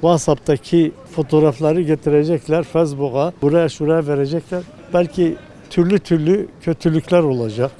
WhatsApp'taki fotoğrafları getirecekler Facebook'a, buraya şuraya verecekler. Belki türlü türlü kötülükler olacak,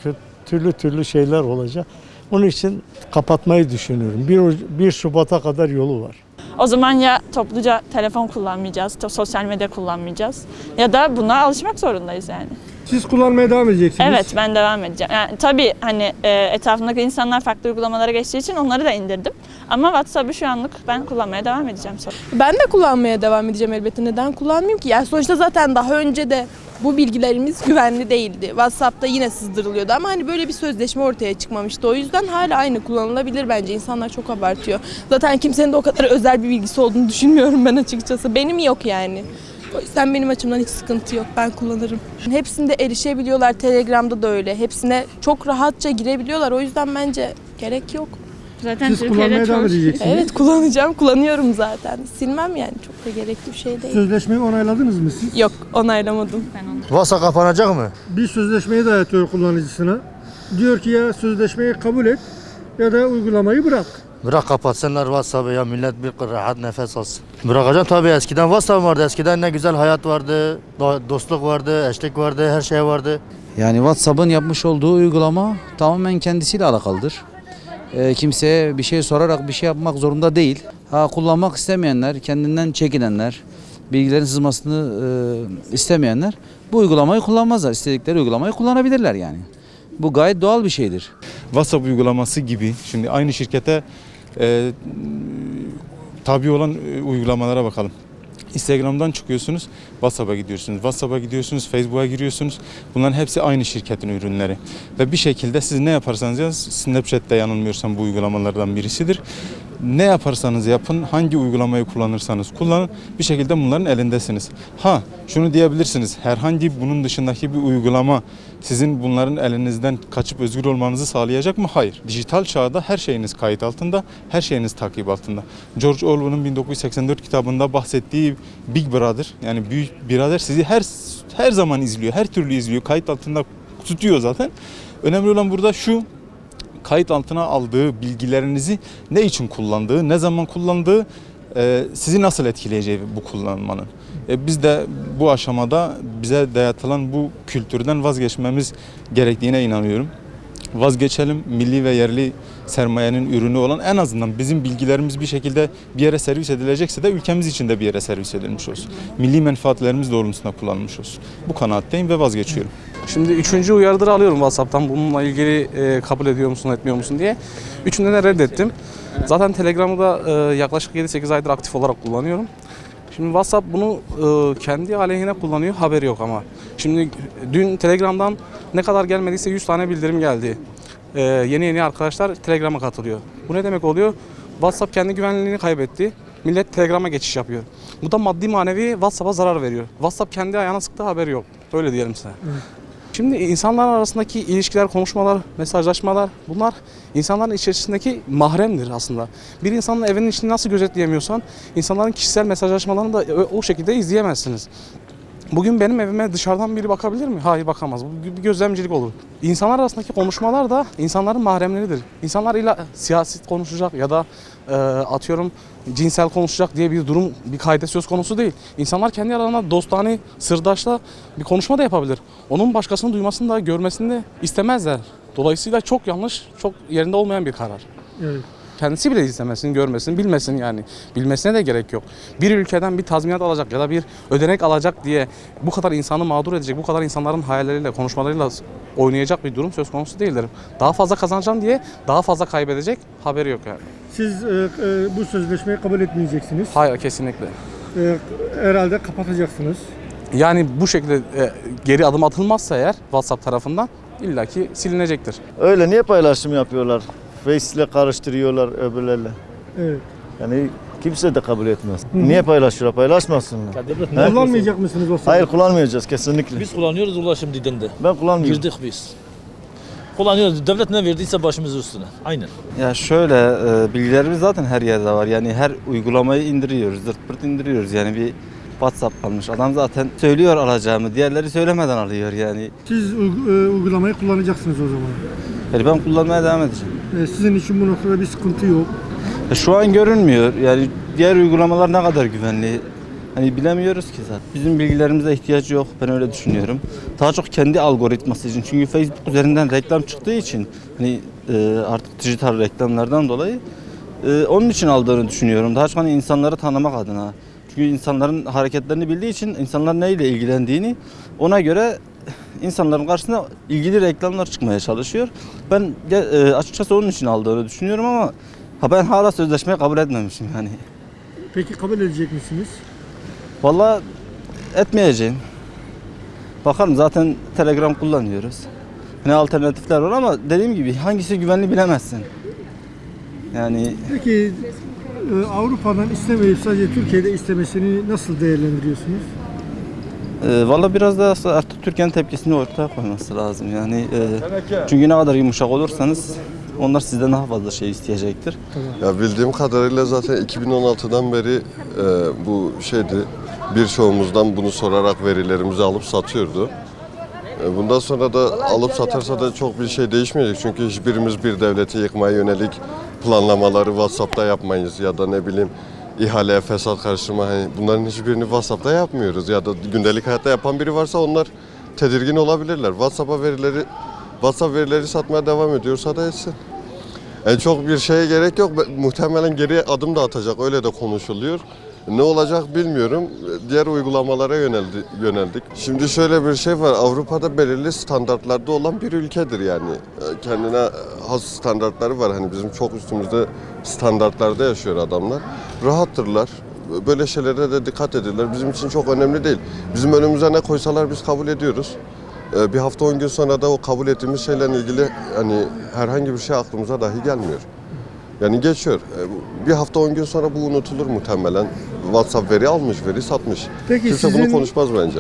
türlü türlü şeyler olacak. Onun için kapatmayı düşünüyorum. 1, 1 Şubat'a kadar yolu var. O zaman ya topluca telefon kullanmayacağız, sosyal medya kullanmayacağız ya da buna alışmak zorundayız yani. Siz kullanmaya devam edeceksiniz. Evet ben devam edeceğim. Yani tabii hani e, etrafımdaki insanlar farklı uygulamalara geçtiği için onları da indirdim. Ama WhatsApp'ı şu anlık ben kullanmaya devam edeceğim sonra. Ben de kullanmaya devam edeceğim elbette. Neden kullanmayayım ki? Yani sonuçta zaten daha önce de bu bilgilerimiz güvenli değildi. WhatsApp'ta yine sızdırılıyordu ama hani böyle bir sözleşme ortaya çıkmamıştı. O yüzden hala aynı kullanılabilir bence. İnsanlar çok abartıyor. Zaten kimsenin de o kadar özel bir bilgisi olduğunu düşünmüyorum ben açıkçası. Benim yok yani. O yüzden benim açımdan hiç sıkıntı yok. Ben kullanırım. Hepsinde erişebiliyorlar. Telegram'da da öyle. Hepsine çok rahatça girebiliyorlar. O yüzden bence gerek yok. Zaten Siz kullanmaya devam edeceksiniz. Evet kullanacağım. Kullanıyorum zaten. Silmem yani. Çok da gerekli bir şey değil. Sözleşmeyi onayladınız mı siz? Yok onaylamadım. WhatsApp kapanacak mı? Bir sözleşmeyi dayatıyor kullanıcısına. Diyor ki ya sözleşmeyi kabul et ya da uygulamayı bırak. Bırak kapatsınlar WhatsApp'ı ya millet bir rahat nefes alsın. Bırakacağım tabii eskiden WhatsApp vardı. Eskiden ne güzel hayat vardı, do- dostluk vardı, eşlik vardı, her şey vardı. Yani WhatsApp'ın yapmış olduğu uygulama tamamen kendisiyle alakalıdır. Ee, kimseye bir şey sorarak bir şey yapmak zorunda değil. Ha, kullanmak istemeyenler, kendinden çekinenler, bilgilerin sızmasını e, istemeyenler bu uygulamayı kullanmazlar. İstedikleri uygulamayı kullanabilirler yani. Bu gayet doğal bir şeydir. WhatsApp uygulaması gibi şimdi aynı şirkete e, tabi olan e, uygulamalara bakalım. Instagram'dan çıkıyorsunuz, WhatsApp'a gidiyorsunuz. WhatsApp'a gidiyorsunuz, Facebook'a giriyorsunuz. Bunların hepsi aynı şirketin ürünleri. Ve bir şekilde siz ne yaparsanız yapın, Snapchat'te yanılmıyorsam bu uygulamalardan birisidir. Ne yaparsanız yapın, hangi uygulamayı kullanırsanız kullanın, bir şekilde bunların elindesiniz. Ha, şunu diyebilirsiniz, herhangi bunun dışındaki bir uygulama sizin bunların elinizden kaçıp özgür olmanızı sağlayacak mı? Hayır. Dijital çağda her şeyiniz kayıt altında, her şeyiniz takip altında. George Orwell'ın 1984 kitabında bahsettiği Big Brother, yani büyük birader sizi her her zaman izliyor, her türlü izliyor, kayıt altında tutuyor zaten. Önemli olan burada şu, kayıt altına aldığı bilgilerinizi ne için kullandığı, ne zaman kullandığı, e, sizi nasıl etkileyeceği bu kullanmanın. E, biz de bu aşamada bize dayatılan bu kültürden vazgeçmemiz gerektiğine inanıyorum. Vazgeçelim milli ve yerli sermayenin ürünü olan en azından bizim bilgilerimiz bir şekilde bir yere servis edilecekse de ülkemiz için de bir yere servis edilmiş olsun. Milli menfaatlerimiz doğrultusunda kullanılmış olsun. Bu kanaatteyim ve vazgeçiyorum. Şimdi üçüncü uyarıları alıyorum WhatsApp'tan bununla ilgili e, kabul ediyor musun etmiyor musun diye. Üçünde de reddettim. Zaten Telegram'ı da e, yaklaşık 7-8 aydır aktif olarak kullanıyorum. Şimdi WhatsApp bunu e, kendi aleyhine kullanıyor haberi yok ama. Şimdi dün Telegram'dan ne kadar gelmediyse 100 tane bildirim geldi. E, yeni yeni arkadaşlar Telegram'a katılıyor. Bu ne demek oluyor? WhatsApp kendi güvenliğini kaybetti. Millet Telegram'a geçiş yapıyor. Bu da maddi manevi WhatsApp'a zarar veriyor. WhatsApp kendi ayağına sıktığı haberi yok. Öyle diyelim size. Şimdi insanlar arasındaki ilişkiler, konuşmalar, mesajlaşmalar bunlar insanların içerisindeki mahremdir aslında. Bir insanın evinin içini nasıl gözetleyemiyorsan insanların kişisel mesajlaşmalarını da o- şekilde izleyemezsiniz. Bugün benim evime dışarıdan biri bakabilir mi? Hayır bakamaz. Bu bir gözlemcilik olur. İnsanlar arasındaki konuşmalar da insanların mahremleridir. İnsanlar illa siyaset konuşacak ya da e, atıyorum cinsel konuşacak diye bir durum, bir kayda söz konusu değil. İnsanlar kendi aralarında dostane, sırdaşla bir konuşma da yapabilir. Onun başkasının duymasını da görmesini de istemezler. Dolayısıyla çok yanlış, çok yerinde olmayan bir karar. Evet. Kendisi bile istemesin, görmesin, bilmesin yani. Bilmesine de gerek yok. Bir ülkeden bir tazminat alacak ya da bir ödenek alacak diye bu kadar insanı mağdur edecek, bu kadar insanların hayalleriyle, konuşmalarıyla oynayacak bir durum söz konusu değildir. Daha fazla kazanacağım diye daha fazla kaybedecek haberi yok yani. Siz e, e, bu sözleşmeyi kabul etmeyeceksiniz. Hayır kesinlikle. E, herhalde kapatacaksınız. Yani bu şekilde e, geri adım atılmazsa eğer WhatsApp tarafından illaki silinecektir. Öyle niye paylaşım yapıyorlar? Face ile karıştırıyorlar öbürlerle. Evet. Yani kimse de kabul etmez. Niye paylaşıyorlar? Paylaşmasınlar. He? Kullanmayacak mısınız o Hayır kullanmayacağız kesinlikle. Biz kullanıyoruz ulaşım dilinde. Ben kullanmıyorum. Girdik biz. Kullanıyoruz. Devlet ne verdiyse başımız üstüne. Aynen. Ya şöyle e, bilgilerimiz zaten her yerde var. Yani her uygulamayı indiriyoruz, zırt pırt indiriyoruz. Yani bir WhatsApp kalmış. Adam zaten söylüyor alacağımı. Diğerleri söylemeden alıyor yani. Siz e, uygulamayı kullanacaksınız o zaman. Yani ben kullanmaya devam edeceğim. E, sizin için bu noktada bir sıkıntı yok. Şu an görünmüyor. Yani diğer uygulamalar ne kadar güvenli? Hani bilemiyoruz ki zaten. Bizim bilgilerimize ihtiyacı yok. Ben öyle düşünüyorum. Daha çok kendi algoritması için. Çünkü Facebook üzerinden reklam çıktığı için hani e, artık dijital reklamlardan dolayı e, onun için aldığını düşünüyorum. Daha çok hani insanları tanımak adına. Çünkü insanların hareketlerini bildiği için insanlar neyle ilgilendiğini ona göre insanların karşısına ilgili reklamlar çıkmaya çalışıyor. Ben e, açıkçası onun için aldığını düşünüyorum ama ha ben hala sözleşmeyi kabul etmemişim yani. Peki kabul edecek misiniz? Vallahi etmeyeceğim. Bakalım zaten Telegram kullanıyoruz. Ne alternatifler var ama dediğim gibi hangisi güvenli bilemezsin. Yani Peki e, Avrupa'dan istemeyip sadece Türkiye'de istemesini nasıl değerlendiriyorsunuz? E, valla biraz da aslında artık Türkiye'nin tepkisini ortaya koyması lazım. Yani e, çünkü ne kadar yumuşak olursanız onlar sizden daha fazla şey isteyecektir. Ya bildiğim kadarıyla zaten 2016'dan beri e, bu şeydi birçoğumuzdan bunu sorarak verilerimizi alıp satıyordu. E, bundan sonra da alıp satarsa da çok bir şey değişmeyecek. Çünkü hiçbirimiz bir devleti yıkmaya yönelik planlamaları WhatsApp'ta yapmayız ya da ne bileyim ihaleye fesat karıştırma hani bunların hiçbirini WhatsApp'ta yapmıyoruz ya da gündelik hayatta yapan biri varsa onlar tedirgin olabilirler. WhatsApp'a verileri WhatsApp verileri satmaya devam ediyorsa da etsin. En çok bir şeye gerek yok. Muhtemelen geri adım da atacak. Öyle de konuşuluyor. Ne olacak bilmiyorum. Diğer uygulamalara yöneldi, yöneldik. Şimdi şöyle bir şey var. Avrupa'da belirli standartlarda olan bir ülkedir yani. Ee, Kendine has standartları var. Hani bizim çok üstümüzde standartlarda yaşıyor adamlar. Rahattırlar. Böyle şeylere de dikkat edirler. Bizim için çok önemli değil. Bizim önümüze ne koysalar biz kabul ediyoruz. Ee, Bir hafta 10 gün sonra da o kabul ettiğimiz şeylerle ilgili hani herhangi bir şey aklımıza dahi gelmiyor. Yani geçiyor. Ee, Bir hafta 10 gün sonra bu unutulur muhtemelen. WhatsApp veri almış, veri satmış. Peki Kimse sizin bunu konuşmaz bence.